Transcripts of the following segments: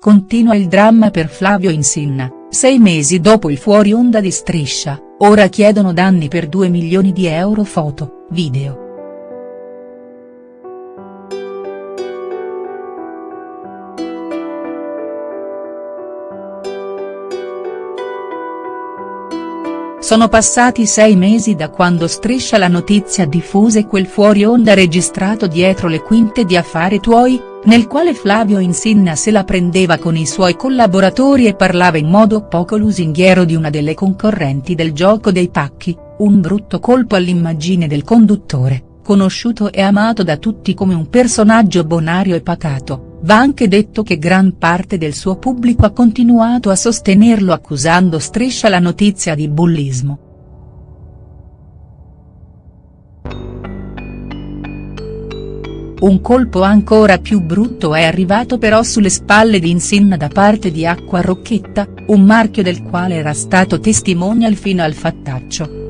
continua il dramma per Flavio Insinna, sei mesi dopo il fuori onda di Striscia, ora chiedono danni per 2 milioni di euro foto, video. Sono passati sei mesi da quando striscia la notizia diffuse quel fuori onda registrato dietro le quinte di Affari Tuoi, nel quale Flavio Insinna se la prendeva con i suoi collaboratori e parlava in modo poco lusinghiero di una delle concorrenti del gioco dei pacchi, un brutto colpo all'immagine del conduttore, conosciuto e amato da tutti come un personaggio bonario e pacato Va anche detto che gran parte del suo pubblico ha continuato a sostenerlo accusando Striscia la notizia di bullismo. Un colpo ancora più brutto è arrivato però sulle spalle di Insinna da parte di Acqua Rocchetta, un marchio del quale era stato testimonial fino al fattaccio.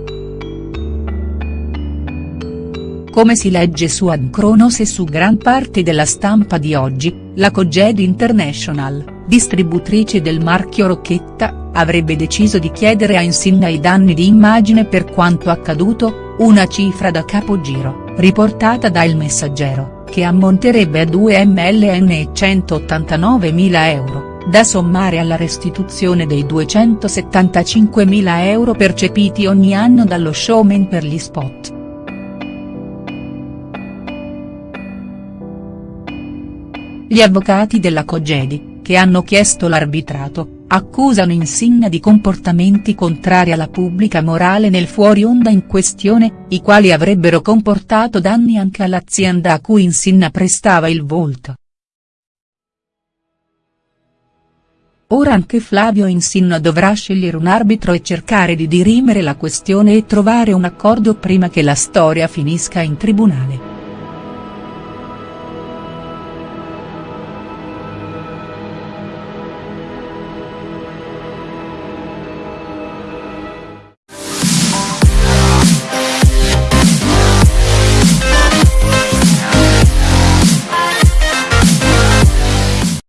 Come si legge su Adcronos e su gran parte della stampa di oggi, la Coged International, distributrice del marchio Rocchetta, avrebbe deciso di chiedere a Insinna i danni di immagine per quanto accaduto, una cifra da capogiro, riportata da Il Messaggero, che ammonterebbe a 2 mln e 189.000 euro, da sommare alla restituzione dei 275.000 euro percepiti ogni anno dallo showman per gli spot. Gli avvocati della Cogedi, che hanno chiesto l'arbitrato, accusano Insinna di comportamenti contrari alla pubblica morale nel fuori onda in questione, i quali avrebbero comportato danni anche all'azienda a cui Insinna prestava il volto. Ora anche Flavio Insinna dovrà scegliere un arbitro e cercare di dirimere la questione e trovare un accordo prima che la storia finisca in tribunale.